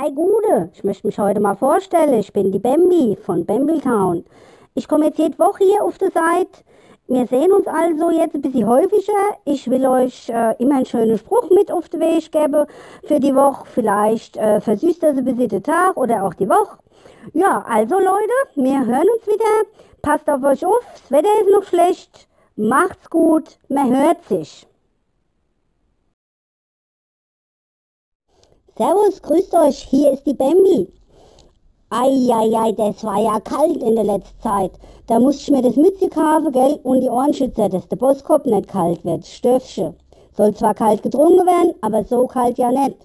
Ei Gude, ich möchte mich heute mal vorstellen. Ich bin die Bambi von Bambletown. Ich komme jetzt jede Woche hier auf der Seite. Wir sehen uns also jetzt ein bisschen häufiger. Ich will euch äh, immer einen schönen Spruch mit auf den Weg geben für die Woche. Vielleicht äh, versüßt das ein bisschen den Tag oder auch die Woche. Ja, also Leute, wir hören uns wieder. Passt auf euch auf, das Wetter ist noch schlecht. Macht's gut, man hört sich. Servus, grüßt euch, hier ist die Bambi. Eieiei, das war ja kalt in der letzten Zeit. Da musste ich mir das Mütze kaufen, gell, und die Ohrenschützer, dass der Bosskopf nicht kalt wird, Stöfchen. Soll zwar kalt getrunken werden, aber so kalt ja nicht.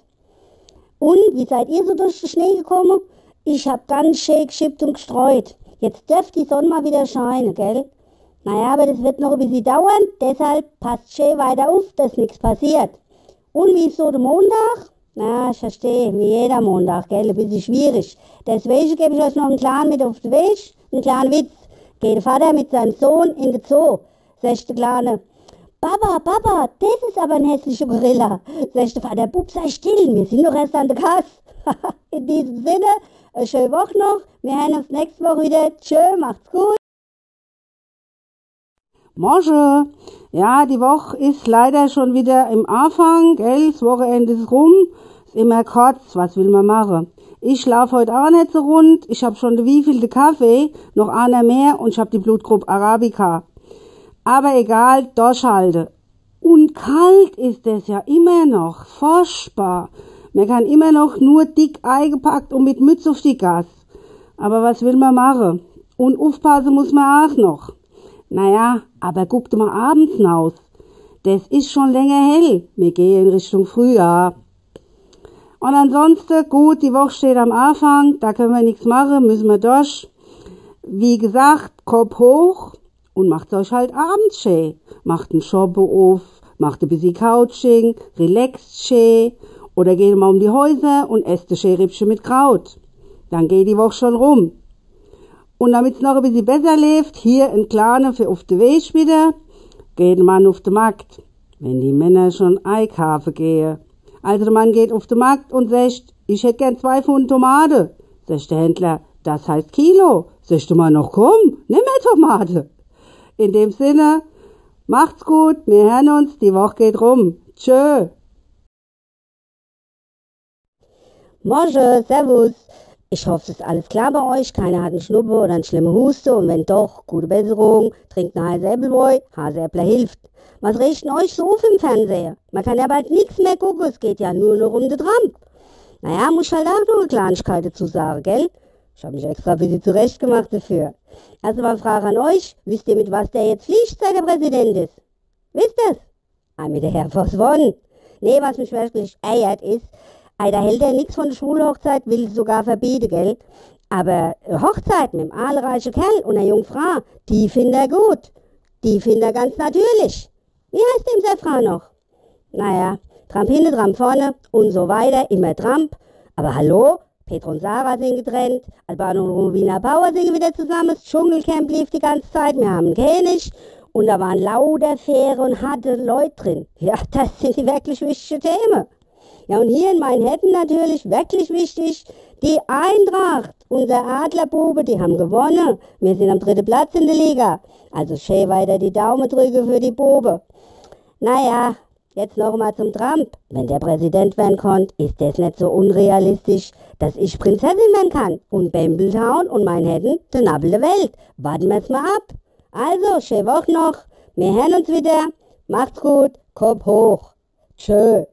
Und, wie seid ihr so durch den Schnee gekommen? Ich hab ganz schön geschippt und gestreut. Jetzt dürft die Sonne mal wieder scheinen, gell? Naja, aber das wird noch ein bisschen dauern, deshalb passt schön weiter auf, dass nichts passiert. Und wie ist so der Montag? Na, ich verstehe, wie jeder Montag, gell, ein bisschen schwierig. Deswegen gebe ich euch noch einen kleinen mit auf den Weg, einen kleinen Witz. Geht der Vater mit seinem Sohn in den Zoo, sagt der Kleine. Papa, Papa, das ist aber ein hässlicher Gorilla. Sagt der Vater, Bub, sei still, wir sind noch erst an der Kasse. in diesem Sinne, eine schöne Woche noch. Wir hören uns nächste Woche wieder. Tschö, macht's gut. Mosche, ja, die Woche ist leider schon wieder im Anfang, gell, das Wochenende ist rum, ist immer kurz, was will man machen? Ich schlaf heute auch nicht so rund, ich hab schon wie viel Kaffee, noch einer mehr und ich hab die Blutgruppe Arabica. Aber egal, durchhalte. Und kalt ist es ja immer noch, furchtbar. Man kann immer noch nur dick eingepackt und mit Mütze auf die Gas. Aber was will man machen? Und aufpassen muss man auch noch. Naja, aber guckt mal abends hinaus. Das ist schon länger hell. Wir gehen in Richtung Frühjahr. Und ansonsten, gut, die Woche steht am Anfang, da können wir nichts machen, müssen wir durch. Wie gesagt, Kopf hoch und macht euch halt abends schön. Macht einen Shoppe auf, macht ein bisschen Couching, relaxt schön oder geht mal um die Häuser und esst ein schön mit Kraut. Dann geht die Woche schon rum. Und damit's noch ein bisschen besser läuft, hier ein kleiner für auf den Weg wieder, geht ein Mann auf den Markt. Wenn die Männer schon einkaufen gehen. Also der Mann geht auf den Markt und sagt, ich hätte gern zwei Pfund Tomate. Sagt der Händler, das heißt Kilo. Sagt der Mann noch, komm, nimm mehr Tomate. In dem Sinne, macht's gut, wir hören uns, die Woche geht rum. Tschö. Mosche, servus. Ich hoffe, es ist alles klar bei euch. Keiner hat einen Schnuppe oder eine schlimme Huste. Und wenn doch, gute Besserung. Trinkt eine heiße Äppelbräu. Haseäppler hilft. Was riecht denn euch so auf im Fernseher? Man kann ja bald nichts mehr gucken. Es geht ja nur noch um den Trump. Naja, muss halt auch nur eine Kleinigkeit dazu sagen, gell? Ich habe mich extra ein bisschen zurechtgemacht dafür. Also mal Frage an euch. Wisst ihr, mit was der jetzt fliegt, seit der Präsident ist? Wisst ihr's? Ah, mit der Force One. Nee, was mich wirklich eiert ist, da hält er nichts von der Schulhochzeit, will sogar verbieten, gell? Aber Hochzeit mit einem aalreichen Kerl und einer Jungfrau, die findet er gut. Die findet er ganz natürlich. Wie heißt dem seine Frau noch? Naja, Tramp hinten, Tramp vorne und so weiter, immer Tramp. Aber hallo, Petro und Sarah sind getrennt, Albano und Rubina Bauer singen wieder zusammen, das Dschungelcamp lief die ganze Zeit, wir haben einen König und da waren lauter faire und harte Leute drin. Ja, das sind die wirklich wichtigen Themen. Ja, und hier in Manhattan natürlich wirklich wichtig, die Eintracht, unser Adlerbube, die haben gewonnen. Wir sind am dritten Platz in der Liga. Also schön weiter die Daumen drücke für die Bube. Naja, jetzt noch mal zum Trump. Wenn der Präsident werden konnte, ist das nicht so unrealistisch, dass ich Prinzessin werden kann. Und Bambletown und Manhattan, der Nabel der Welt. Warten wir jetzt mal ab. Also, schöne Woche noch. Wir hören uns wieder. Macht's gut. Kopf hoch. Tschö.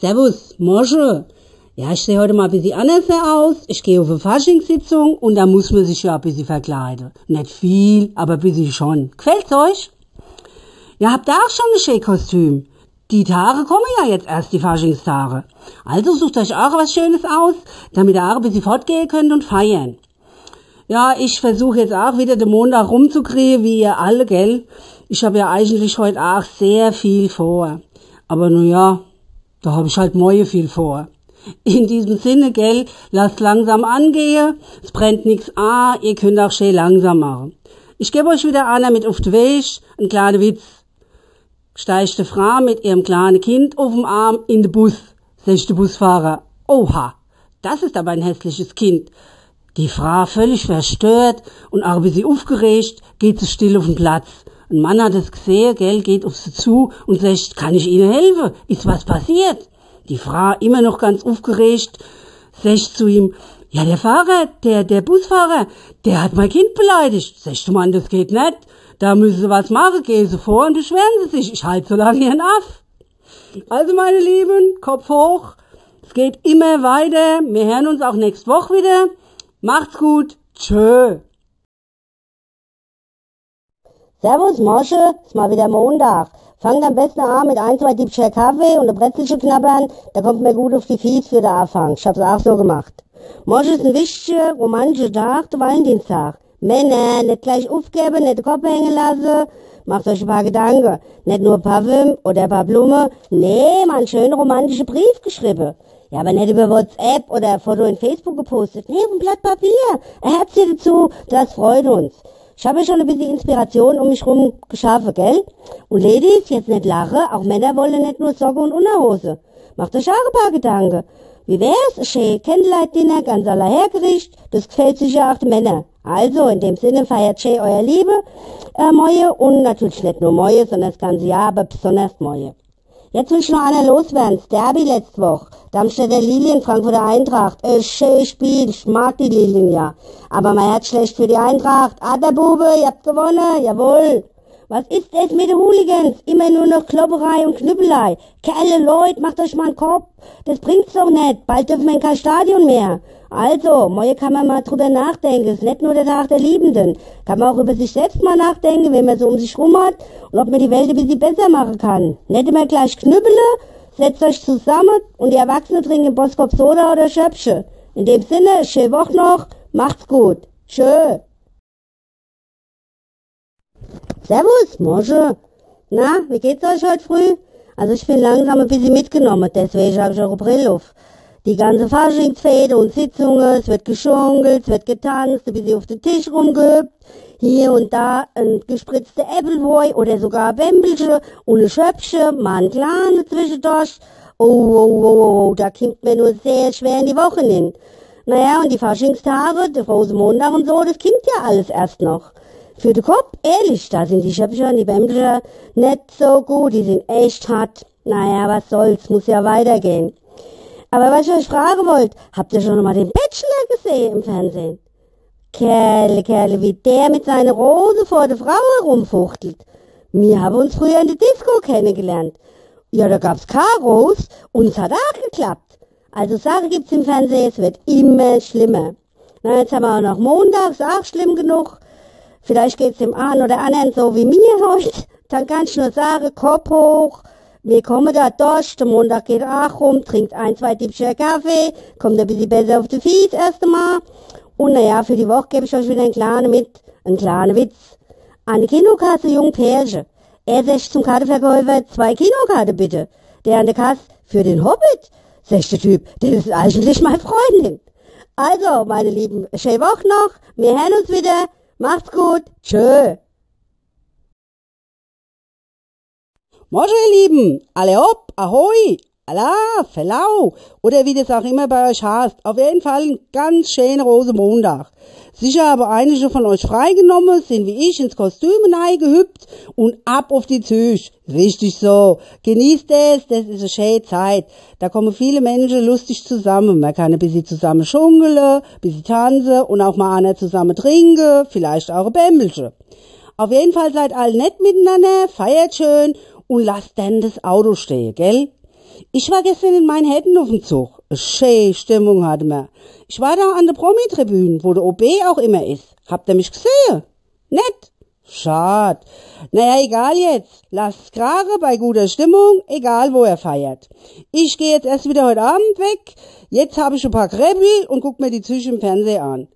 Servus, Mosche. Ja, ich sehe heute mal ein bisschen anders aus. Ich gehe auf eine Faschingssitzung und da muss man sich ja ein bisschen verkleiden. Nicht viel, aber ein bisschen schon. Gefällt's euch? Ja, habt ihr auch schon ein schönes Kostüm? Die Tage kommen ja jetzt erst, die Faschingstage. Also sucht euch auch was Schönes aus, damit ihr auch ein bisschen fortgehen könnt und feiern. Ja, ich versuche jetzt auch wieder den Montag rumzukriegen, wie ihr alle, gell? Ich habe ja eigentlich heute auch sehr viel vor. Aber nun ja, da hab ich halt morgen viel vor. In diesem Sinne, gell, lasst langsam angehen, es brennt nix an, ihr könnt auch schön langsam machen. Ich gebe euch wieder einer mit auf den Weg, ein kleiner Witz. Steigt Frau mit ihrem kleinen Kind auf dem Arm in den Bus. sagt der Busfahrer. Oha, das ist aber ein hässliches Kind. Die Frau völlig verstört und auch ein bisschen aufgeregt, geht sie still auf den Platz. Ein Mann hat es gesehen, gell, geht auf sie zu und sagt, kann ich Ihnen helfen? Ist was passiert? Die Frau immer noch ganz aufgeregt, sagt zu ihm, ja, der Fahrer, der, der Busfahrer, der hat mein Kind beleidigt. Sagst du, Mann, das geht nicht. Da müssen Sie was machen, gehen Sie vor und beschweren Sie sich. Ich halte so lange Ihren Aff. Also, meine Lieben, Kopf hoch. Es geht immer weiter. Wir hören uns auch nächste Woche wieder. Macht's gut. Tschö. Servus, Mosche, ist mal wieder Montag. Fangt am besten an mit ein, zwei Diebscher Kaffee und ein Brezelchen knabbern, da kommt mir gut auf die Fies für den Anfang. Ich hab's auch so gemacht. Mosche ist ein wichtiger, romantischer Tag, der Valentinstag. Männer, nicht gleich aufgeben, nicht den Kopf hängen lassen. Macht euch ein paar Gedanken. Nicht nur Parfüm oder ein paar Blumen. Nee, mal einen schönen romantischen Brief geschrieben. Ja, aber nicht über WhatsApp oder ein Foto in Facebook gepostet. Nee, auf ein Blatt Papier. Ein Herzchen dazu, das freut uns. Ich habe schon ein bisschen Inspiration um mich rum geschaffen, gell? Und Ladies, jetzt nicht lachen, auch Männer wollen nicht nur Socke und Unterhose. Macht euch auch ein paar Gedanken. Wie wär's? Ein schön Candlelight-Dinner, ganz aller Hergericht. Das gefällt sicher auch den Männern. Also, in dem Sinne feiert schön euer Liebe, äh, Moje. Und natürlich nicht nur Moje, sondern das ganze Jahr, aber besonders Moje. Jetzt will ich noch einer loswerden. Das Derby letzte Woche. Darmstädter Lilien, Frankfurter Eintracht. Äh, schön Spiel. Ich mag die Lilien ja. Aber mein Herz schlecht für die Eintracht. Ah, der Bube, ihr habt gewonnen. Jawohl. Was ist das mit den Hooligans? Immer nur noch Klopperei und Knüppelei. Kerle, Leute, macht euch mal einen Kopf. Das bringt's doch nicht. Bald dürfen wir in kein Stadion mehr. Also, morgen kann man mal drüber nachdenken. Ist nicht nur der Tag der Liebenden. Kann man auch über sich selbst mal nachdenken, wenn man so um sich rum hat und ob man die Welt ein bisschen besser machen kann. Nicht immer gleich knüppele, setzt euch zusammen und die Erwachsenen trinken Boskop Soda oder Schöpfche. In dem Sinne, schöne Woche noch, macht's gut. Tschö. Servus, Mosche. Na, wie geht's euch heute früh? Also ich bin langsam ein bisschen mitgenommen, deswegen habe ich eure Brille auf. Die ganze Faschingsfete und Sitzungen, es wird geschunkelt, es wird getanzt, ein bisschen auf den Tisch rumgehüpft, hier und da ein gespritzter Äppelwoi oder sogar Bämbelche und ein Schöpfche, mal ein kleiner zwischendurch. Oh, oh, oh, oh, da kommt mir nur sehr schwer in die Woche hin. Naja, und die Faschingstage, der Rosenmontag und so, das kommt ja alles erst noch. Für den Kopf, ehrlich, da sind die Schöpfcher und die Bämbelche nicht so gut, die sind echt hart. Naja, was soll's, muss ja weitergehen. Aber was ich euch fragen wollte, habt ihr schon mal den Bachelor gesehen im Fernsehen? Kerle, Kerle, wie der mit seiner Rose vor der Frau herumfuchtelt. Wir haben uns früher in der Disco kennengelernt. Ja, da gab's Karos und es hat auch geklappt. Also Sache gibt's im Fernsehen, es wird immer schlimmer. Na, jetzt haben wir auch noch montags, auch schlimm genug. Vielleicht geht's dem einen oder anderen so wie mir heute. Dann kann ich nur sagen, Kopf hoch, wir kommen da durch, der Montag geht auch rum, trinkt ein, zwei Tippscher Kaffee, kommt ein bisschen besser auf die Fies erst einmal. Und naja, für die Woche gebe ich euch wieder einen kleinen mit, einen kleinen Witz. Eine Kinokasse, jung Pärche. Er sagt zum Kartenverkäufer, zwei Kinokarten bitte. Der an der Kasse, für den Hobbit. Sagt der Typ, das ist eigentlich meine Freundin. Also, meine Lieben, schöne Woche noch, wir hören uns wieder. Macht's gut, tschö. Moin, ihr Lieben, alle hopp, ahoi, Allah, Verlau, oder wie das auch immer bei euch heißt. Auf jeden Fall ein ganz schöner Rosenmontag. Sicher aber einige von euch freigenommen, sind wie ich ins Kostüm gehüpft und ab auf die Züge. Richtig so. Genießt es, das ist eine schöne Zeit. Da kommen viele Menschen lustig zusammen. Man kann ein bisschen zusammen schunkeln, ein bisschen tanzen und auch mal einer zusammen trinken, vielleicht auch ein Bämbelchen. Auf jeden Fall seid alle nett miteinander, feiert schön und lasst dann das Auto stehen, gell? Ich war gestern in Manhattan auf dem Zug. Schöne Stimmung hatte man. Ich war da an der Promi-Tribüne, wo der OB auch immer ist. Habt ihr mich gesehen? Nett? Schad. Naja, egal jetzt. Lasst Krare bei guter Stimmung, egal wo er feiert. Ich gehe jetzt erst wieder heute Abend weg. Jetzt habe ich ein paar Krebel und guck mir die Züge im Fernsehen an.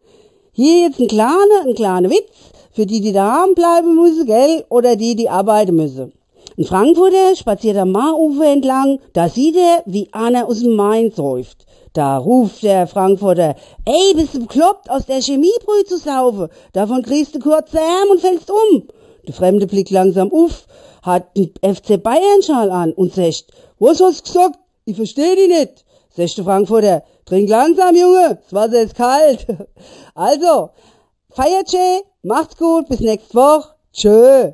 Hier jetzt ein kleiner, ein kleiner Witz für die, die daheim bleiben müssen, gell, oder die, die arbeiten müssen. Ein Frankfurter spaziert am Maarufer entlang, da sieht er, wie einer aus dem Main säuft. Da ruft der Frankfurter, ey, bist du bekloppt, aus der Chemiebrühe zu saufen? Davon kriegst du kurze Arm und fällst um. Der Fremde blickt langsam auf, hat einen FC Bayern-Schal an und sagt, was hast du gesagt? Ich versteh die nicht. Sechste Frankfurter, trink langsam, Junge, das Wasser ist kalt. Also, feiert schön, macht's gut, bis nächste Woche. Tschö.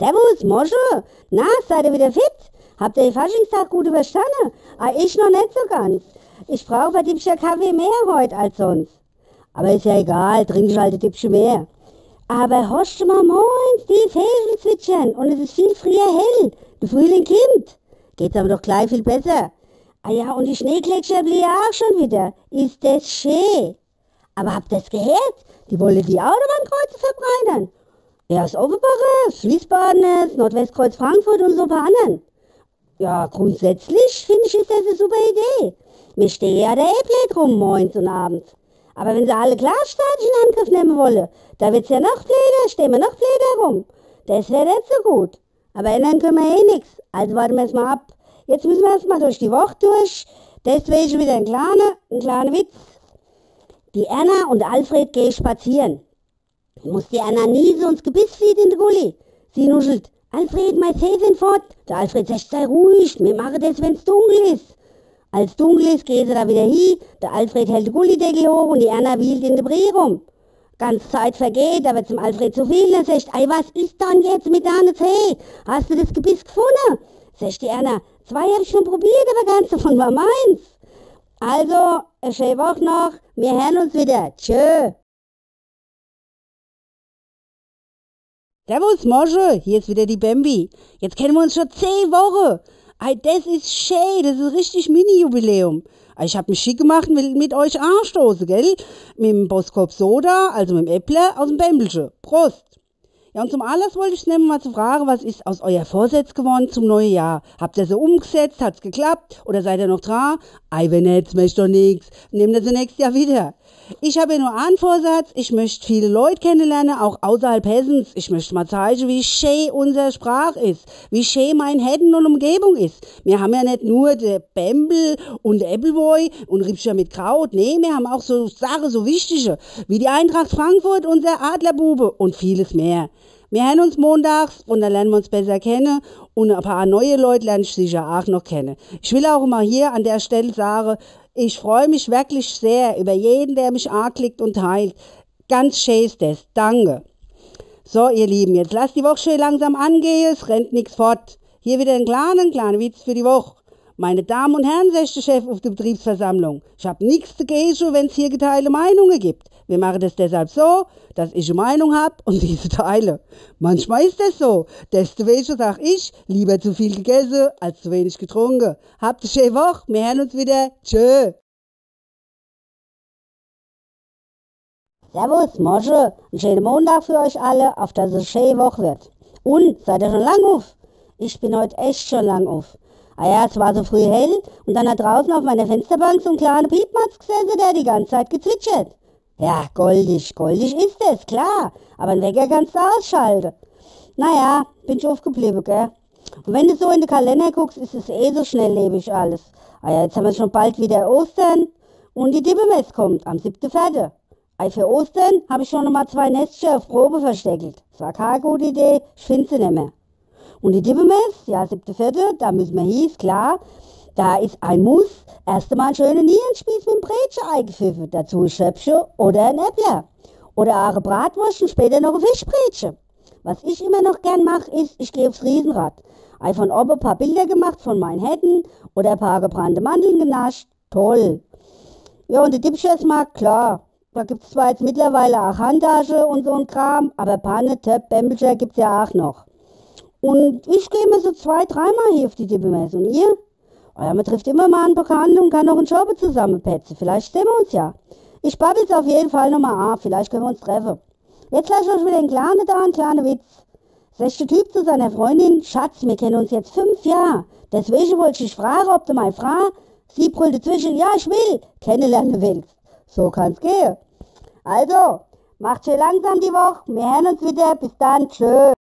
Servus, Mosche. Na, seid ihr wieder fit? Habt ihr den Faschingstag gut überstanden? Ah, ich noch nicht so ganz. Ich brauche bei Diebscher Kaffee mehr heute als sonst. Aber ist ja egal, trinke ich halt ein Diebsche mehr. Aber horcht mal moins, die Vögel zwitschern und es ist viel früher hell. Der Frühling kommt. Geht's aber doch gleich viel besser. Ah ja, und die Schneegletscher blieben auch schon wieder. Ist das schön. Aber habt ihr's gehört? Die wollen die Autobahnkreuze verbreitern. Ja, das Oberbacher, Wiesbaden, Nordwestkreuz Frankfurt und so ein paar anderen. Ja, grundsätzlich finde ich, ist das eine super Idee. Mir stehe ja der Äpple drum morgens und abends. Aber wenn sie alle Glasstadien in Angriff nehmen wollen, da wird's ja noch blöder, stehen wir noch blöder rum. Das wäre nicht so gut. Aber ändern können wir eh nix. Also warten wir erst mal ab. Jetzt müssen wir erst mal durch die Woche durch. Deswegen wieder ein kleiner, ein kleiner Witz. Die Erna und Alfred gehen spazieren. Muss die so ins Gebiss zieht in de Gulli. Sie nuschelt. Alfred, mein Tee sind fort. Der Alfred sagt, sei ruhig, wir machen das, wenn's dunkel ist. Als dunkel ist, geht sie da wieder hin. Der Alfred hält den Gullideckel hoch und die Anna wielt in de Brie rum. Ganz Zeit vergeht, aber zum Alfred zu viel, dann sagt, ei, was ist dann jetzt mit deiner Tee? Hast du das Gebiss gefunden? Sagt die Anna, zwei hab ich schon probiert, aber ganz davon war meins. Also, eine schöne Woche noch. Wir hören uns wieder. Tschö. Servus, Mosche, hier ist wieder die Bambi. Jetzt kennen wir uns schon zehn Wochen. Ei, das ist schön, das ist richtig Mini-Jubiläum. Ich hab mich schick gemacht und will mit euch anstoßen, gell? Mit dem Boskop Soda, also mit dem Äpple aus dem Bämbelsche. Prost! Ja, und zum Anlass wollte ich nehmen, mal zu fragen, was ist aus euer Vorsatz geworden zum neuen Jahr? Habt ihr so umgesetzt? Hat's geklappt? Oder seid ihr noch dran? Ei, wenn nicht, möchte doch nix. Nehmt ihr sie nächstes Jahr wieder. Ich habe nur einen Vorsatz. Ich möchte viele Leute kennenlernen, auch außerhalb Hessens. Ich möchte mal zeigen, wie schön unsere Sprache ist. Wie schön mein Hessen und Umgebung ist. Wir haben ja nicht nur der Bembel und der Appleboy und Riebscher mit Kraut. Nee, wir haben auch so Sachen, so wichtige, wie die Eintracht Frankfurt, unser Adlerbube und vieles mehr. Wir hören uns montags und dann lernen wir uns besser kennen und ein paar neue Leute lernen ich sicher auch noch kennen. Ich will auch mal hier an der Stelle sagen, ich freue mich wirklich sehr über jeden, der mich anklickt und teilt. Ganz schön ist das. Danke. So, ihr Lieben, jetzt lasst die Woche schön langsam angehen, es rennt nichts fort. Hier wieder ein kleiner, kleiner Witz für die Woche. Meine Damen und Herren, sagt der Chef auf der Betriebsversammlung, ich hab nichts dagegen, wenn es hier geteilte Meinungen gibt. Wir machen das deshalb so, dass ich eine Meinung hab und diese teile. Manchmal ist das so. Desto weniger sag ich, lieber zu viel gegessen als zu wenig getrunken. Habt eine schöne Woche, wir hören uns wieder. Tschö. Servus, Mosche. Einen schönen Montag für euch alle, auf dass es eine schöne Woche wird. Und, seid ihr schon lang auf? Ich bin heute echt schon lang auf. Ah ja, es war so früh hell und dann hat draußen auf meiner Fensterbank so ein kleiner Piepmatz gesessen, der die ganze Zeit gezwitschert. Ja, goldig, goldig ist es, klar, aber ein Wecker kannst du ausschalten. Naja, bin ich aufgeblieben, gell? Und wenn du so in den Kalender guckst, ist es eh so schnelllebig alles. Ah ja, jetzt haben wir schon bald wieder Ostern und die Dibbemess kommt am 7.4. Ei, für Ostern habe ich schon noch mal zwei Nestchen auf Probe versteckelt. Das war keine gute Idee, ich finde sie nicht mehr. Und die Dibbemess, ja, siebte, vierte, da müssen wir hieß, klar. Da ist ein Muss, erst einmal ein schöner Nierenspieß mit dem Brötchen eingepfiffen. Dazu ein Schöpfchen oder ein Äppler. Oder auch eine Bratwurst und später noch ein Fischbrötchen. Was ich immer noch gern mache, ist, ich gehe aufs Riesenrad. Ei von oben ein paar Bilder gemacht von meinen Händen oder ein paar gebrannte Mandeln genascht. Toll. Ja, und der Dipschersmarkt, klar. Da gibt's zwar jetzt mittlerweile auch Handtasche und so ein Kram, aber Panne, Töpp, Bämbelscher gibt's ja auch noch. Und ich gehe mir so zwei, dreimal hier auf die Dippemesse. Und ihr? Ja, man trifft immer mal einen Bekannten und kann noch einen Job zusammenpetzen. Vielleicht sehen wir uns ja. Ich babbel's auf jeden Fall nochmal an. Vielleicht können wir uns treffen. Jetzt lasse ich euch wieder einen kleinen da, einen kleinen Witz. Sechste Typ zu seiner Freundin, Schatz, wir kennen uns jetzt fünf Jahre. Deswegen wollte ich fragen, ob du meine Frau, sie brüllte zwischen, ja, ich will, kennenlernen willst. So kann's gehen. Also, macht schön langsam die Woche. Wir hören uns wieder. Bis dann. Tschö.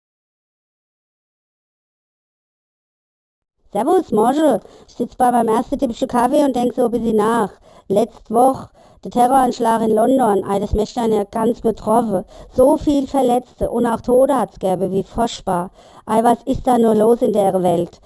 Servus, Mosche. Ich sitze bei meinem ersten Tippischen Kaffee und denk so ein bisschen nach. Letzte Woche, Der Terroranschlag in London, ei, das möchte einen ja ganz betroffen. So viel Verletzte und auch Tode hat's gäbe, wie furchtbar. Ei, was ist da nur los in der Welt?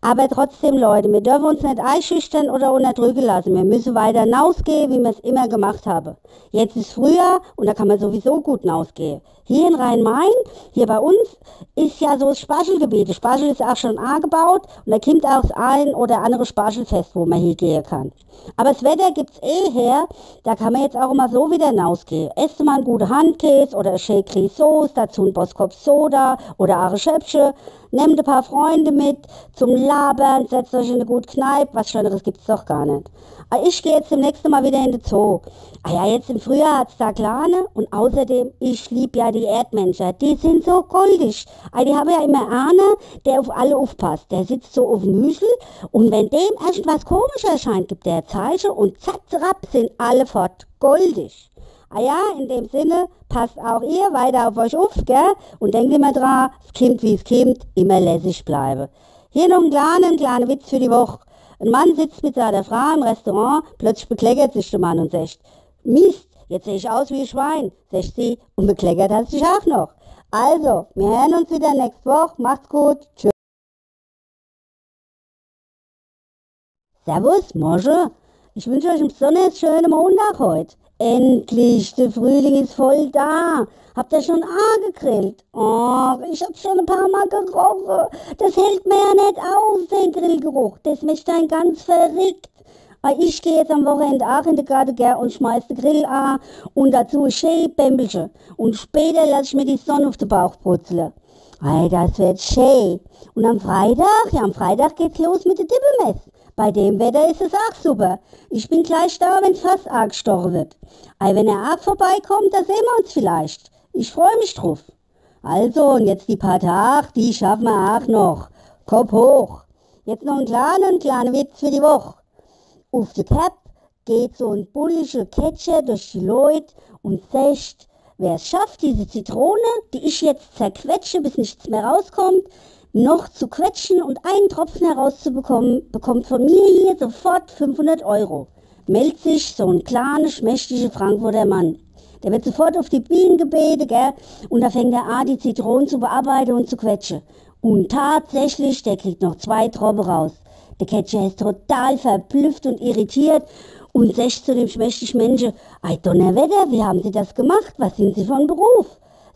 Aber trotzdem, Leute, wir dürfen uns nicht einschüchtern oder unterdrücken lassen. Wir müssen weiter hinausgehen, wie wir es immer gemacht haben. Jetzt ist Frühjahr und da kann man sowieso gut hinausgehen. Hier in Rhein-Main, hier bei uns, ist ja so das Spargelgebiet. Das Spargel ist auch schon angebaut und da kommt auch das ein oder andere Spargelfest, wo man hingehen kann. Aber das Wetter gibt's eh her, da kann man jetzt auch immer so wieder hinausgehen. Esst mal einen guten Handkäse oder ein Shake Sauce, dazu ein Boskop Soda oder auch ein Schöpfchen. Nehmt ein paar Freunde mit zum Labern, setzt euch in eine gute Kneipe, was Schöneres gibt's doch gar nicht. Aber ich gehe jetzt demnächst Mal wieder in den Zoo. Ah ja, jetzt im Frühjahr hat's da Kleine und außerdem, ich lieb ja die Erdmenschen. Die sind so goldig. Ah, die haben ja immer einer, der auf alle aufpasst. Der sitzt so auf dem Müschel und wenn dem irgendwas komisch erscheint, gibt der Zeichen und zack, zack, sind alle fort. Goldig. Ah ja, in dem Sinne, passt auch ihr weiter auf euch auf, gell? Und denkt immer dran, es kommt wie es kommt, immer lässig bleiben. Hier noch ein kleiner, kleiner Witz für die Woche. Ein Mann sitzt mit seiner Frau im Restaurant, plötzlich bekleckert sich der Mann und sagt, Mist, jetzt sehe ich aus wie ein Schwein, sagt sie, und bekleckert hat sich auch noch. Also, wir hören uns wieder nächste Woche. Macht's gut. Tschüss. Servus, Mosche. Ich wünsche euch einen besonders schönen Montag heute. Endlich, der Frühling ist voll da. Habt ihr schon A gegrillt? Och, ich hab schon ein paar Mal gerochen. Das hält mir ja nicht aus, den Grillgeruch. Das macht einen ganz verrückt. Aber ich gehe jetzt am Wochenende auch in den Garten gell, und schmeiß den Grill an und dazu ein schön Bämbelchen. Und später lasse ich mir die Sonne auf den Bauch brutzeln. Ei, das wird schön. Und am Freitag, ja, am Freitag geht's los mit der Dippemess. Bei dem Wetter ist es auch super. Ich bin gleich da, wenn fast arg gestochen wird. Ei, wenn er arg vorbeikommt, da sehen wir uns vielleicht. Ich freue mich drauf. Also, und jetzt die paar Tage, die schaffen wir auch noch. Kopf hoch. Jetzt noch ein kleiner, kleiner Witz für die Woche. Auf der Cap geht so ein bullischer Catcher durch die Leute und sagt, wer es schafft, diese Zitrone, die ich jetzt zerquetsche, bis nichts mehr rauskommt, noch zu quetschen und einen Tropfen herauszubekommen, bekommt von mir hier sofort 500 Euro. Meldet sich so ein kleiner, schmächtiger Frankfurter Mann. Der wird sofort auf die Bienen gebetet, gell? Und da fängt er an, die Zitronen zu bearbeiten und zu quetschen. Und tatsächlich, der kriegt noch zwei Tropfen raus. Der Catcher ist total verblüfft und irritiert und sagt zu dem schmächtigen Menschen, ei Donnerwetter, wie haben Sie das gemacht? Was sind Sie von Beruf?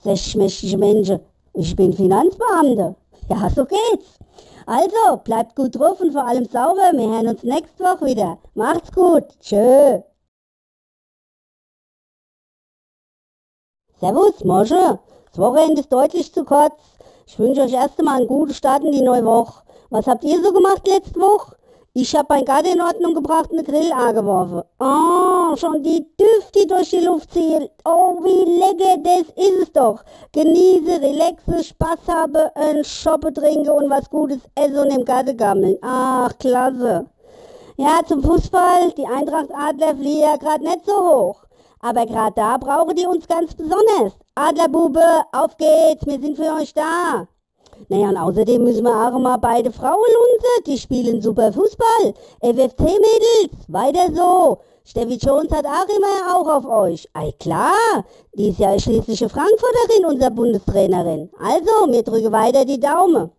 Sagt schmächtige Menschen, ich bin Finanzbeamter. Ja, so geht's. Also, bleibt gut drauf und vor allem sauber. Wir hören uns nächste Woche wieder. Macht's gut. Tschö. Servus, Mosche. Das Wochenende ist deutlich zu kurz. Ich wünsche euch erst einmal einen guten Start in die neue Woche. Was habt ihr so gemacht letzte Woche? Ich hab mein Garten in Ordnung gebracht und eine Grill angeworfen. Oh, schon die Düfte durch die Luft ziehen. Oh, wie lecker, das ist es doch. Genieße, relaxe, Spaß habe, ein Shoppe trinke und was Gutes essen und im Garten gammeln. Ach, klasse. Ja, zum Fußball, die Eintracht Adler fliehen ja gerade nicht so hoch. Aber gerade da brauchen die uns ganz besonders. Adlerbube, auf geht's, wir sind für euch da. Naja, und außerdem müssen wir auch mal beide Frauen lunzen. Die spielen super Fußball. FFC-Mädels, weiter so. Steffi Jones hat auch immer auch auf euch. Ei klar, die ist ja schließlich Frankfurterin, unser Bundestrainerin. Also, wir drücken weiter die Daumen.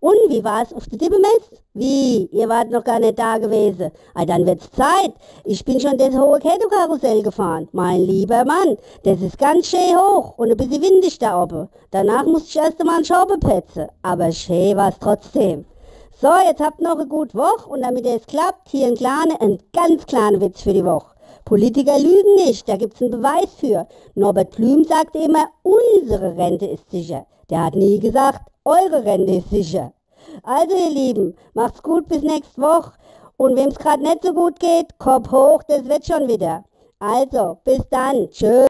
Und wie war's auf der Dippemess? Wie? Ihr wart noch gar nicht da gewesen. Ah, dann wird's Zeit. Ich bin schon das hohe Kettokarussell gefahren. Mein lieber Mann, das ist ganz schön hoch und ein bisschen windig da oben. Danach musste ich erst einmal einen Schauber petzen. Aber schön war's trotzdem. So, jetzt habt noch eine gute Woche und damit es klappt, hier ein kleiner, ein ganz kleiner Witz für die Woche. Politiker lügen nicht, da gibt's einen Beweis für. Norbert Blüm sagt immer, unsere Rente ist sicher. Der hat nie gesagt, eure Rente ist sicher. Also ihr Lieben, macht's gut bis nächste Woche. Und wem's gerade nicht so gut geht, Kopf hoch, das wird schon wieder. Also, bis dann. Tschüss.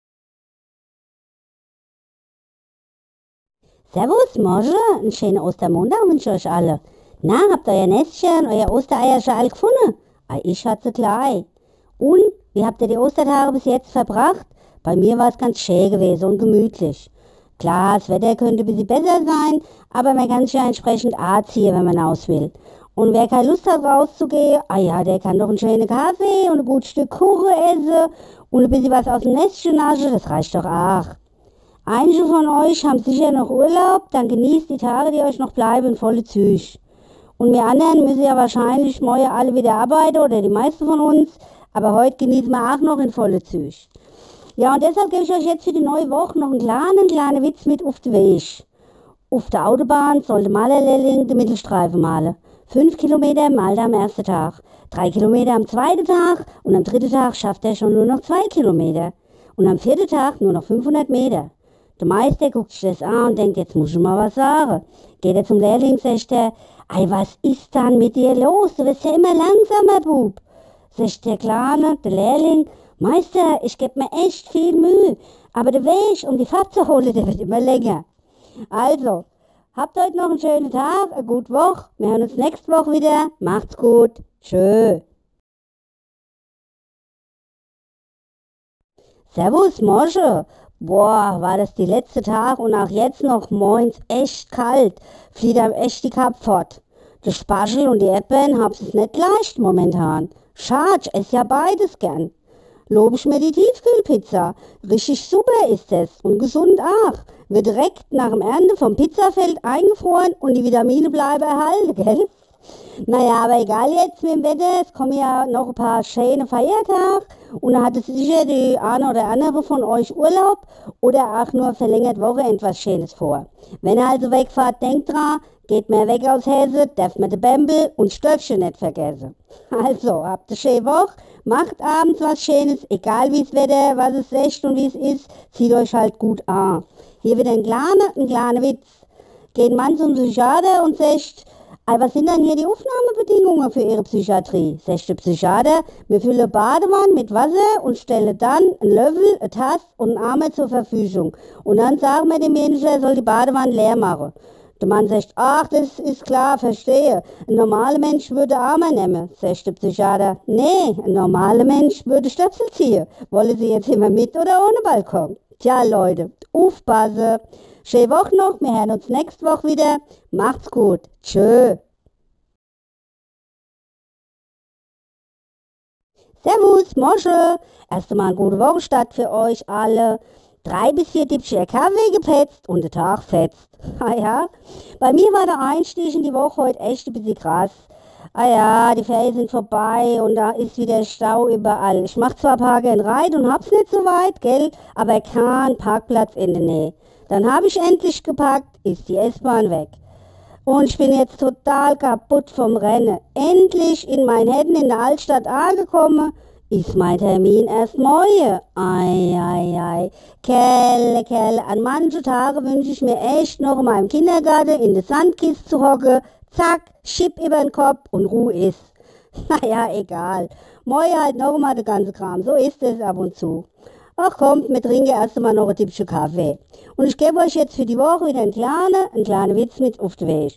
Servus, Mosche. Einen schönen Ostermontag wünsche ich euch alle. Na, habt ihr euer Nestchen, euer Ostereier schon alle gefunden? Ah, ich hatte gleich. Und, wie habt ihr die Ostertage bis jetzt verbracht? Bei mir war es ganz schön gewesen und gemütlich. Klar, das Wetter könnte ein bisschen besser sein, aber man kann sich ja entsprechend anziehen, wenn man aus will. Und wer keine Lust hat rauszugehen, ah ja, der kann doch einen schönen Kaffee und ein gutes Stück Kuchen essen und ein bisschen was aus dem Nestchen naschen, das reicht doch auch. Einige von euch haben sicher noch Urlaub, dann genießt die Tage, die euch noch bleiben, volle Züge. Und wir anderen müssen ja wahrscheinlich morgen alle wieder arbeiten oder die meisten von uns, aber heute genießen wir auch noch in volle Züge. Ja, und deshalb gebe ich euch jetzt für die neue Woche noch einen kleinen, kleinen Witz mit auf den Weg. Auf der Autobahn sollte Malerlehrling den Mittelstreifen malen. Fünf Kilometer malt er am ersten Tag, drei Kilometer am zweiten Tag und am dritten Tag schafft er schon nur noch zwei Kilometer. Und am vierten Tag nur noch 500 Meter. Der Meister guckt sich das an und denkt, jetzt muss ich mal was sagen. Geht er zum Lehrling, sagt er, Ei, was ist dann mit dir los? Du wirst ja immer langsamer, Bub. Sagt der Kleine, der Lehrling, Meister, ich geb mir echt viel Mühe, aber der Weg, um die Fahrt zu holen, der wird immer länger. Also, habt heute noch einen schönen Tag, eine gute Woche. Wir hören uns nächste Woche wieder. Macht's gut. Tschö. Servus, Mosche. Boah, war das die letzte Tag und auch jetzt noch moins echt kalt. Flieht einem echt die Kap fort. Der Spaschel und die Erdbeeren es nicht leicht momentan. Schade, ess ja beides gern. Lob ich mir die Tiefkühlpizza. Richtig super ist es und gesund auch. Wird direkt nach dem Ernte vom Pizzafeld eingefroren und die Vitamine bleiben erhalten, gell? Naja, aber egal jetzt mit dem Wetter, es kommen ja noch ein paar schöne Feiertage und da hatte sicher die eine oder andere von euch Urlaub oder auch nur verlängert Woche etwas Schönes vor. Wenn ihr also wegfahrt, denkt dran, geht mehr weg aus Hesse, darf man den Bämbel und Stöckchen nicht vergessen. Also, habt eine schöne Woche, macht abends was Schönes, egal wie es Wetter, was es ist und wie es ist, zieht euch halt gut an. Hier wieder ein kleiner, ein kleiner Witz. Geht man zum Psychiater und sagt, aber was sind denn hier die Aufnahmebedingungen für Ihre Psychiatrie? Sagt der Psychiater, wir füllen Badewanne mit Wasser und stellen dann einen Löffel, eine Tasse und einen Arme zur Verfügung. Und dann sagen wir dem Menschen, er soll die Badewanne leer machen. Der Mann sagt, ach, das ist klar, verstehe. Ein normaler Mensch würde Arme nehmen, sagt der Psychiater. Nee, ein normaler Mensch würde Stöpsel ziehen. Wollen Sie jetzt immer mit oder ohne Balkon? Tja, Leute, aufpassen. Schöne Woche noch, wir hören uns nächste Woche wieder. Macht's gut. Tschö. Servus, Mosche. Erst einmal eine gute Wochenstart für euch alle. Drei bis vier Tippchen Kaffee gepetzt und der Tag fetzt. Ah ja, bei mir war der Einstieg in die Woche heute echt ein bisschen krass. Ah ja, die Ferien sind vorbei und da ist wieder Stau überall. Ich mach zwar Park and Ride und hab's nicht so weit, gell, aber kein Parkplatz in der Nähe. Dann habe ich endlich gepackt, ist die S-Bahn weg. Und ich bin jetzt total kaputt vom Rennen. Endlich in meinen Händen in der Altstadt angekommen, ist mein Termin erst morgen. Ei, ei, ei. Kelle, Kelle, an manche Tage wünsche ich mir echt noch in meinem Kindergarten in der Sandkiste zu hocken. Zack, Schipp über den Kopf und Ruhe ist. Naja, egal. Morgen halt noch mal der ganze Kram. So ist es ab und zu. Ach kommt, wir trinken erst einmal noch ein Tippchen Kaffee. Und ich gebe euch jetzt für die Woche wieder einen kleinen, einen kleinen Witz mit auf den Weg.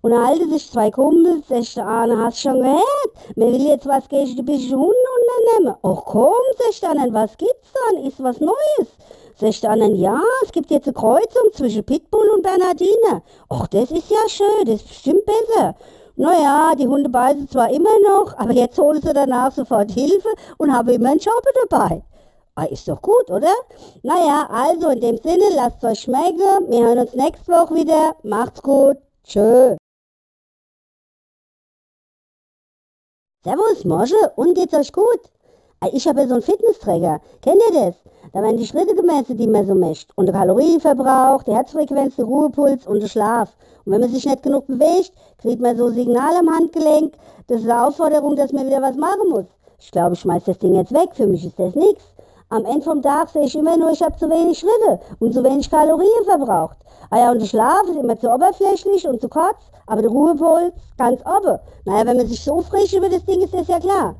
Und da halten sich zwei Kumpels, sagt der eine, hast du schon gehört? Man will jetzt was gegen die bisschen Hunde unternehmen. Ach komm, sagt der andere, was gibt's dann? Ist was Neues? Sagt der andere, ja, es gibt jetzt eine Kreuzung zwischen Pitbull und Bernardine. Ach, das ist ja schön, das ist bestimmt besser. Naja, die Hunde beißen zwar immer noch, aber jetzt holen sie danach sofort Hilfe und haben immer einen Job dabei. Ah, ist doch gut, oder? Naja, also in dem Sinne, lasst euch schmecken. Wir hören uns nächste Woche wieder. Macht's gut. Tschö. Servus, Mosche. Und geht's euch gut? Ah, ich habe ja so einen Fitnessträger. Kennt ihr das? Da werden die Schritte gemessen, die man so mischt. Und der Kalorienverbrauch, die Herzfrequenz, der Ruhepuls und der Schlaf. Und wenn man sich nicht genug bewegt, kriegt man so Signal am Handgelenk. Das ist eine Aufforderung, dass man wieder was machen muss. Ich glaube, ich schmeiß das Ding jetzt weg. Für mich ist das nichts. Am Ende vom Tag sehe ich immer nur, ich habe zu wenig Schritte und zu wenig Kalorien verbraucht. Ah ja, und der Schlaf ist immer zu oberflächlich und zu kurz, aber der Ruhepuls ganz oben. Naja, wenn man sich so frisch über das Ding ist, ist ja klar.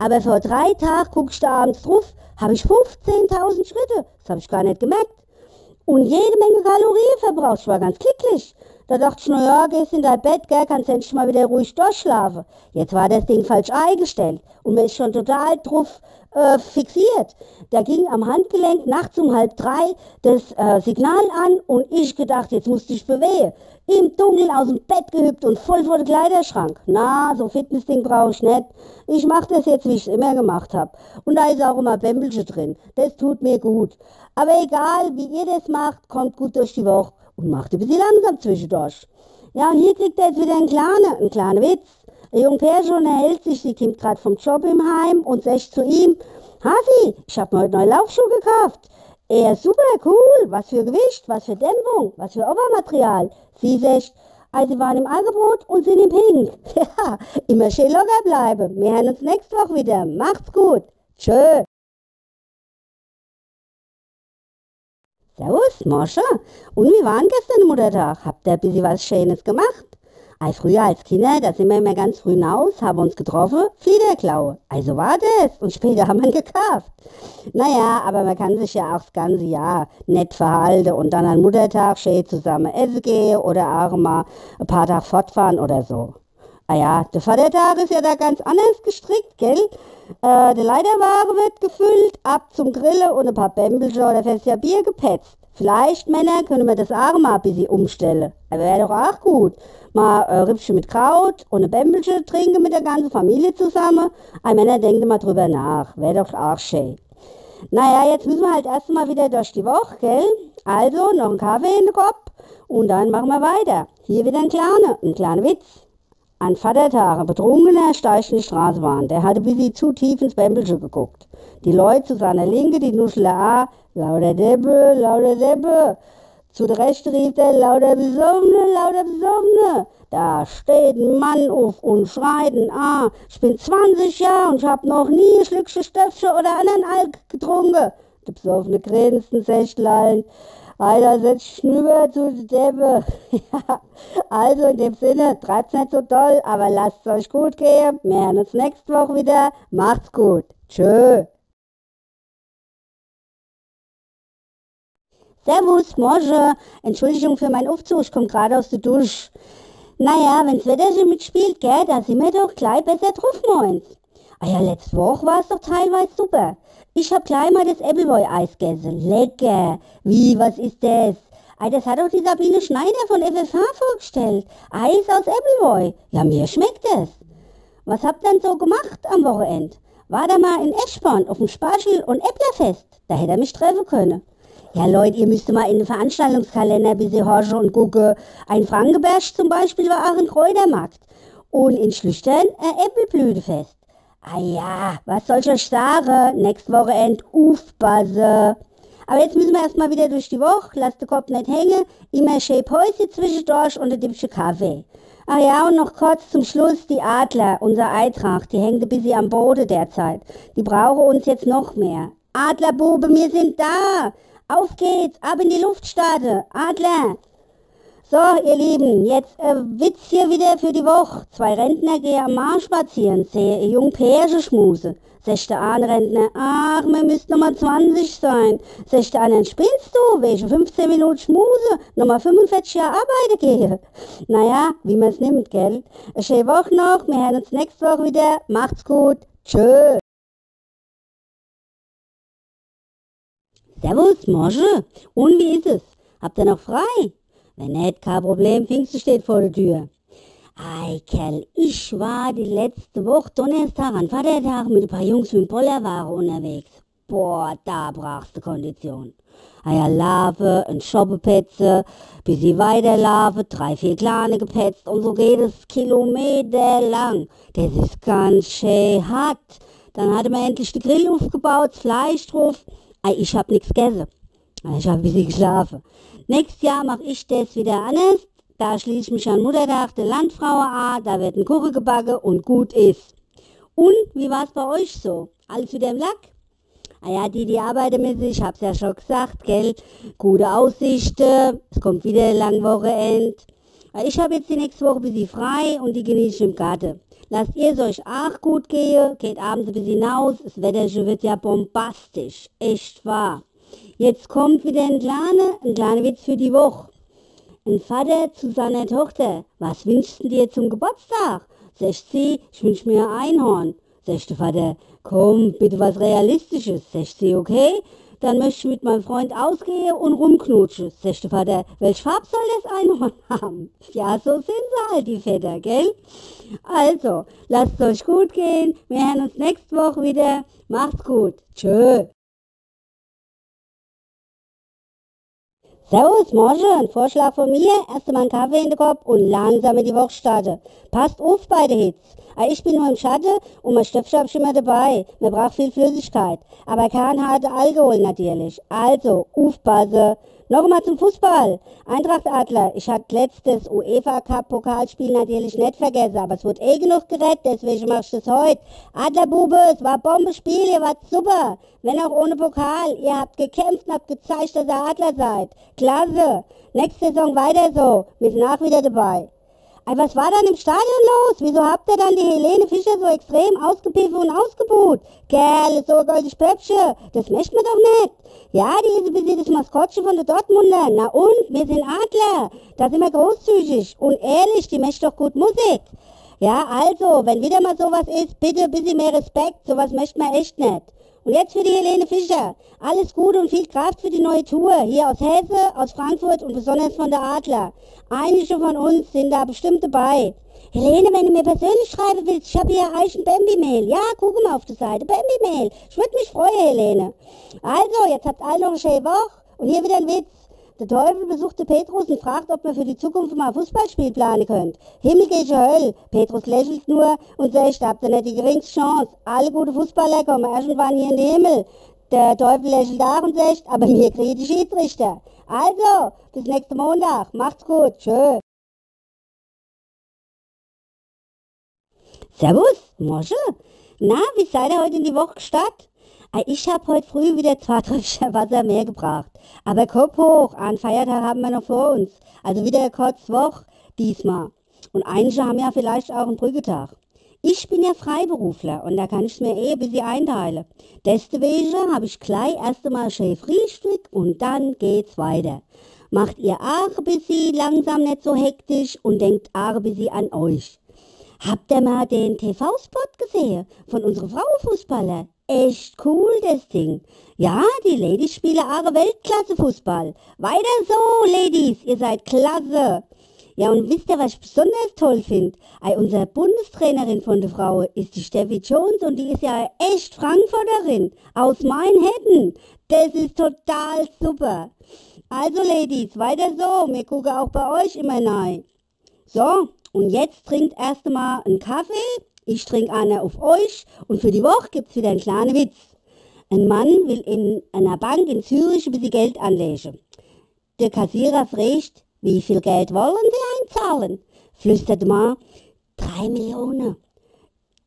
Aber vor drei Tagen guck ich da abends drauf, habe ich 15.000 Schritte. Das habe ich gar nicht gemerkt. Und jede Menge Kalorien verbraucht. Ich war ganz glücklich. Da dachte ich, na ja, gehst in dein Bett, gell, kannst endlich mal wieder ruhig durchschlafen. Jetzt war das Ding falsch eingestellt und mir ist schon total drauf äh, fixiert. Da ging am Handgelenk nachts um halb drei das äh, Signal an und ich gedacht, jetzt musste ich bewegen. Im Dunkeln aus dem Bett gehüpft und voll vor den Kleiderschrank. Na, so Fitnessding brauche ich nicht. Ich mache das jetzt, wie ich es immer gemacht habe. Und da ist auch immer Bämbelche drin. Das tut mir gut. Aber egal, wie ihr das macht, kommt gut durch die Woche und macht ein bisschen langsam zwischendurch. Ja, und hier kriegt er jetzt wieder einen kleinen, einen kleinen Witz. Der junge Pärchen unterhält sich, sie kommt gerade vom Job im Heim und sagt zu ihm, Hasi, ich hab mir heute neue Laufschuhe gekauft. Er, super, cool, was für Gewicht, was für Dämpfung, was für Obermaterial. Sie sagt, also waren im Angebot und sind im Pink. Ja, immer schön locker bleiben. Wir hören uns nächste Woche wieder. Macht's gut. Tschö. Servus, Mosche. Und wie war denn gestern Muttertag? Habt ihr ein bisschen was Schönes gemacht? Ei, früher als Kinder, da sind wir immer ganz früh hinaus, haben uns getroffen, Fliederklaue. Also war das. Und später haben wir gekauft. Naja, aber man kann sich ja auch das ganze Jahr nett verhalten und dann an Muttertag schön zusammen essen gehen oder auch mal ein paar Tage fortfahren oder so. Ah ja, der Vatertag ist ja da ganz anders gestrickt, gell? Äh, der Leiterwagen wird gefüllt, ab zum Grillen und ein paar Bämbelchen oder fest ja Bier gepetzt. Vielleicht, Männer, können wir das auch mal ein bisschen umstellen. Aber wäre doch auch gut. Mal äh, Rippchen mit Kraut und ein Bämbelchen trinken mit der ganzen Familie zusammen. Ein Männer, denkt mal drüber nach. Wäre doch auch schön. Naja, jetzt müssen wir halt erst mal wieder durch die Woche, gell? Also, noch ein Kaffee in den Kopf und dann machen wir weiter. Hier wieder ein kleiner, ein kleiner Witz. An Vatertag, ein Betrunkener steigt in die Straßenbahn. Der hatte bis sie zu tief ins Bämbelchen geguckt. Die Leute zu seiner Linke, die Nuschler A, lauter Deppe, lauter Deppe. Zu der Rechten rief er, lauter Besoffene, lauter Besoffene. Da steht ein Mann auf und schreit ein A. Ich bin 20 Jahre und ich hab noch nie ein Schlückchen Stöpfchen oder anderen Alk getrunken. Der Besoffene grinst und sagt lallend, Alter, setz Schnüber zu die Deppe. ja, also in dem Sinne, treibt's nicht so toll, aber lasst's euch gut gehen. Wir hören uns nächste Woche wieder. Macht's gut. Tschö. Servus, Morge. Entschuldigung für meinen Aufzug, ich komm gerade aus der Dusche. Naja, wenn's Wetterchen mitspielt, gell, da sind wir doch gleich besser drauf, moins. Ah ja, letzte Woche war's doch teilweise super. Ich hab gleich mal das Appleboy-Eis gegessen. Lecker. Wie, was ist das? Ei, das hat doch die Sabine Schneider von FFH vorgestellt. Eis aus Appleboy. Ja, mir schmeckt es. Was habt ihr denn so gemacht am Wochenende? War da mal in Eschborn auf dem Spargel- und Äpplerfest? Da hätte er mich treffen können. Ja, Leute, ihr müsst mal in den Veranstaltungskalender ein bisschen horchen und gucken. Ein Frankenberg zum Beispiel war auch ein Kräutermarkt. Und in Schlüchtern ein Äppelblütefest. Ah ja, was soll ich euch sagen? Nächste Wochenende aufpassen. Aber jetzt müssen wir erstmal wieder durch die Woche. Lasst den Kopf nicht hängen. Immer schön Päuschen zwischendurch und ein Dippchen Kaffee. Ah ja, und noch kurz zum Schluss die Adler, unser Eintracht. Die hängt ein bisschen am Boden derzeit. Die brauchen uns jetzt noch mehr. Adlerbube, wir sind da. Auf geht's, ab in die Luftstarte. Adler. So, ihr Lieben, jetzt äh, Witz hier wieder für die Woche. Zwei Rentner gehen am Marsch spazieren, sehe ein jung Pärchen schmuse. Der eine Rentner, ach, wir müssten noch mal 20 sein. Sagt der andere, spinnst du, welche 15 Minuten schmuse, noch mal 45 Jahre arbeiten gehe. Naja, wie man's nimmt, gell? Eine schöne Woche noch, wir hören uns nächste Woche wieder. Macht's gut, tschö. Servus, Mosche. Und wie ist es? Habt ihr noch frei? Wenn nicht, kein Problem, Pfingsten steht vor der Tür. Ei, Kerl, ich war die letzte Woche Donnerstag an Vatertag mit ein paar Jungs mit Bollerware unterwegs. Boah, da brachst du Kondition. Eier Lave, ein Schoppepetze, bis sie weiterlaufen, drei, vier kleine gepetzt und so geht es kilometerlang. Das ist ganz schön hart. Dann hatte man endlich den Grill aufgebaut, das Fleisch drauf. Ich hab nix gegessen. Ich hab ein bisschen geschlafen. Nächstes Jahr mach ich das wieder anders. Da schließe ich mich an Muttertag der Landfrau an, da wird ein Kuchen gebacken und gut ist. Und, wie war's bei euch so? Alles wieder im Lack? Ah ja, die, die arbeiten mit sich, ich hab's ja schon gesagt, gell? Gute Aussichten, es kommt wieder ein lang Wochenend. Ich habe jetzt die nächste Woche ein bisschen frei und die genieße ich im Garten. Lasst ihr es euch auch gut gehen, geht abends ein bisschen hinaus, das Wetter wird ja bombastisch, echt wahr. Jetzt kommt wieder ein kleiner, ein kleiner Witz für die Woche. Ein Vater zu seiner Tochter, was wünschst du dir zum Geburtstag? Sagt sie, ich wünsch mir ein Einhorn. Sagt der Vater, komm, bitte was Realistisches. Sagt sie, okay, dann möchte ich mit meinem Freund ausgehen und rumknutschen. Sagt der Vater, welche Farbe soll das Einhorn haben? Ja, so sind sie halt, die Väter, gell? Also, lasst euch gut gehen. Wir hören uns nächste Woche wieder. Macht's gut. Tschö. Servus, Morgen, Vorschlag von mir. Erst einmal einen Kaffee in den Kopf und langsam in die Woche starten. Passt auf bei den Hits. Ah, Ich bin nur im Schatten und mein Stöpsel hab ich immer dabei. Man braucht viel Flüssigkeit. Aber kein harter Alkohol natürlich. Also, aufpassen. Noch einmal zum Fußball. Eintracht Adler. Ich hatte letztes UEFA Cup Pokalspiel natürlich nicht vergessen, aber es wurde eh genug gerettet, deswegen mach ich das heute. Adlerbube, es war Bombenspiel, ihr wart super. Wenn auch ohne Pokal. Ihr habt gekämpft und habt gezeigt, dass ihr Adler seid. Klasse. Nächste Saison weiter so. Wir sind auch wieder dabei. Ey, was war dann im Stadion los? Wieso habt ihr dann die Helene Fischer so extrem ausgepiffen und ausgebuht? Kerl, so ein goldiges Pöpsche, das möchte man doch nicht. Ja, die ist ein bisschen das Maskottchen von der Dortmunder. Na und, wir sind Adler. Da sind wir großzügig und ehrlich, die möchte doch gut Musik. Ja, also, wenn wieder mal sowas ist, bitte ein bisschen mehr Respekt, sowas möchte man echt nicht. Und jetzt für die Helene Fischer. Alles Gute und viel Kraft für die neue Tour. Hier aus Hesse, aus Frankfurt und besonders von der Adler. Einige von uns sind da bestimmt dabei. Helene, wenn du mir persönlich schreiben willst, ich habe hier Eichen Bambi-Mail. Ja, guck mal auf der Seite. Bambi-Mail. Ich würde mich freuen, Helene. Also, jetzt habt alle noch eine schöne Woche. Und hier wieder ein Witz. Der Teufel besuchte Petrus und fragt, ob man für die Zukunft mal ein Fußballspiel planen könnt. Himmel geht Höll. Petrus lächelt nur und sagt, habt ihr nicht die geringste Chance. Alle gute Fußballer kommen irgendwann hier in den Himmel. Der Teufel lächelt auch und sagt, aber mir kriegt die Schiedsrichter. Also, bis nächsten Montag. Macht's gut. Tschö. Servus, Mosche. Na, wie seid ihr heute in die Woche gestartet? Ah, Ich hab heute früh wieder zwei Tröpfchen Wasser mehr gebracht. Aber Kopf hoch, einen Feiertag haben wir noch vor uns. Also wieder kurze Woche diesmal. Und einige haben ja vielleicht auch einen Brücketag. Ich bin ja Freiberufler und da kann ich mir eh ein bisschen einteilen. Deswegen habe ich gleich erst einmal schön Frühstück und dann geht's weiter. Macht ihr auch ein bisschen langsam nicht so hektisch und denkt auch ein bisschen an euch. Habt ihr mal den TV-Spot gesehen von unseren Frauenfußballer? Echt cool, das Ding. Ja, die Ladies spielen auch Weltklasse-Fußball. Weiter so, Ladies, ihr seid klasse. Ja, und wisst ihr, was ich besonders toll finde? Unsere Bundestrainerin von der Frau ist die Steffi Jones und die ist ja echt Frankfurterin aus Mainhetten. Das ist total super. Also, Ladies, weiter so. Wir gucken auch bei euch immer rein. So, und jetzt trinkt erst einmal einen Kaffee. Ich trinke einer auf euch und für die Woche gibt's wieder einen kleinen Witz. Ein Mann will in einer Bank in Zürich ein bisschen Geld anlegen. Der Kassierer fragt, wie viel Geld wollen Sie einzahlen? Flüstert der Mann, drei Millionen.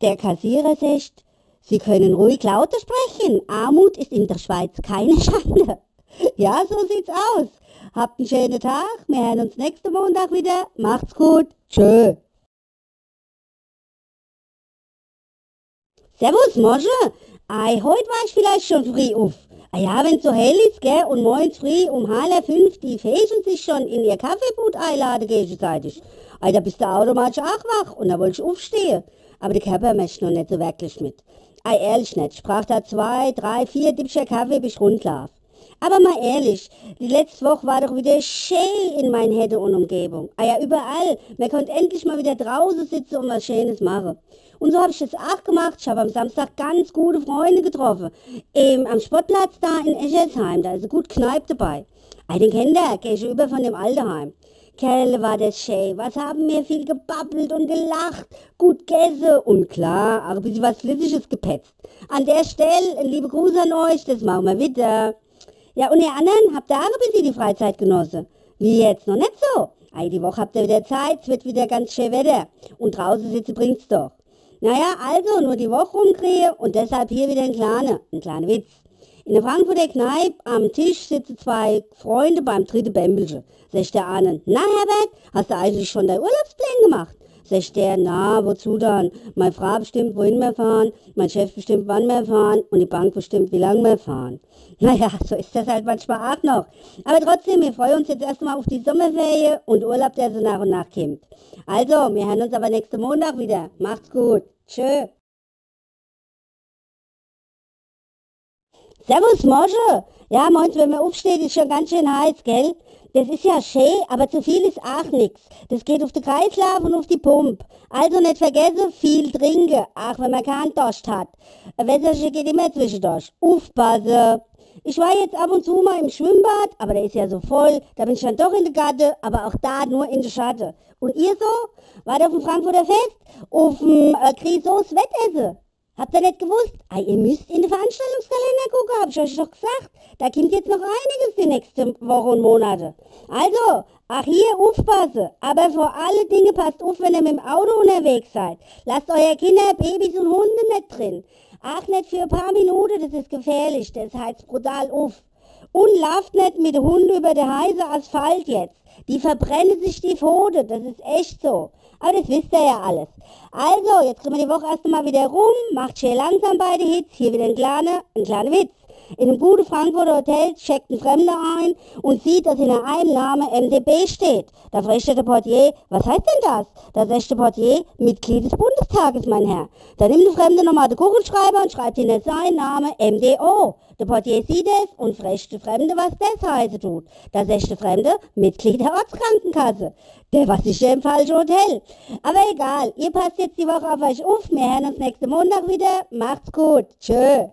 Der Kassierer sagt, Sie können ruhig lauter sprechen. Armut ist in der Schweiz keine Schande. Ja, so sieht's aus. Habt einen schönen Tag. Wir hören uns nächsten Montag wieder. Macht's gut. Tschö. Servus, Mosche. Ei, heute war ich vielleicht schon früh auf. Ah ja, wenn's so hell ist, gell, und morgens früh um halb fünf die Fächen sich schon in ihr Kaffeeboot einladen gegenseitig. Ei, da bist du automatisch auch wach und da wollte ich aufstehen. Aber der Körper möchte noch nicht so wirklich mit. Ei, ehrlich nicht. Ich brauch da zwei, drei, vier Dippscher Kaffee, bis ich rundlauf. Aber mal ehrlich, die letzte Woche war doch wieder schön in mein Hette und Umgebung. Ah ja, überall. Man konnte endlich mal wieder draußen sitzen und was Schönes machen. Und so habe ich das auch gemacht. Ich habe am Samstag ganz gute Freunde getroffen. Im, am Sportplatz da in Eschersheim, da ist eine gut Kneipe dabei. Ah, den kennt ihr, gegenüber von dem Altenheim. Kerle war das schön. Was haben wir viel gebabbelt und gelacht, gut gegessen und klar, auch ein bisschen was Flüssiges gepetzt. An der Stelle, liebe Gruß an euch, das machen wir wieder. Ja, und ihr anderen, habt ihr auch ein bisschen die Freizeit genossen? Wie jetzt? Noch nicht so? Ei, die Woche habt ihr wieder Zeit, es wird wieder ganz schön Wetter. Und draußen sitzen bringt's doch. Naja, also nur die Woche rumkriegen und deshalb hier wieder ein kleiner, ein kleiner Witz. In der Frankfurter Kneipe am Tisch sitzen zwei Freunde beim dritten Bämbelchen. Sagt der eine, na Herbert, hast du eigentlich schon dein Urlaubsplan gemacht? Der, na, wozu dann? Meine Frau bestimmt, wohin wir fahren, mein Chef bestimmt, wann wir fahren und die Bank bestimmt, wie lange wir fahren. Naja, so ist das halt manchmal auch noch. Aber trotzdem, wir freuen uns jetzt erstmal auf die Sommerferien und Urlaub, der so nach und nach kommt. Also, wir hören uns aber nächsten Montag wieder. Macht's gut. Tschö. Servus, Mosche. Ja, meinst wenn man aufsteht, ist schon ganz schön heiß, gell? Das ist ja schön, aber zu viel ist auch nix. Das geht auf den Kreislauf und auf die Pumpe. Also nicht vergessen, viel trinken, auch wenn man keinen Durst hat. Ein Wässerchen geht immer zwischendurch. Aufpassen. Ich war jetzt ab und zu mal im Schwimmbad, aber der ist ja so voll. Da bin ich dann doch in der Gatte, aber auch da nur in der Schatte. Und ihr so? Wart auf dem Frankfurter Fest? Auf dem äh, Grisos Wettessen? Habt ihr nicht gewusst? Ah, ihr müsst in den Veranstaltungskalender gucken, hab ich euch doch gesagt. Da kommt jetzt noch einiges die nächsten Wochen und Monate. Also, ach hier, aufpassen. Aber vor alle Dinge passt auf, wenn ihr mit dem Auto unterwegs seid. Lasst euer Kinder, Babys und Hunde nicht drin. Ach, nicht für ein paar Minuten, das ist gefährlich. Das heizt brutal auf. Und lauft nicht mit dem Hund über den heißen Asphalt jetzt. Die verbrennen sich die Pfote, das ist echt so. Aber das wisst ihr ja alles. Also, jetzt kriegen wir die Woche erst mal wieder rum, macht schön langsam beide Hits, hier wieder ein kleiner, ein kleiner Witz. In einem guten Frankfurter Hotel checkt ein Fremder ein und sieht, dass in einem Namen MDB steht. Da fragt der Portier, was heißt denn das? Da sagt der Portier, Mitglied des Bundestages, mein Herr. Da nimmt der Fremde nochmal den Kuchenschreiber und schreibt hinter seinen Namen MDO. Der Portier sieht es und fragt der Fremde, was das heißen tut. Da sagt der Fremde, Mitglied der Ortskrankenkasse. Der war sicher im falschen Hotel. Aber egal, ihr passt jetzt die Woche auf euch auf. Wir hören uns nächsten Montag wieder. Macht's gut. Tschö.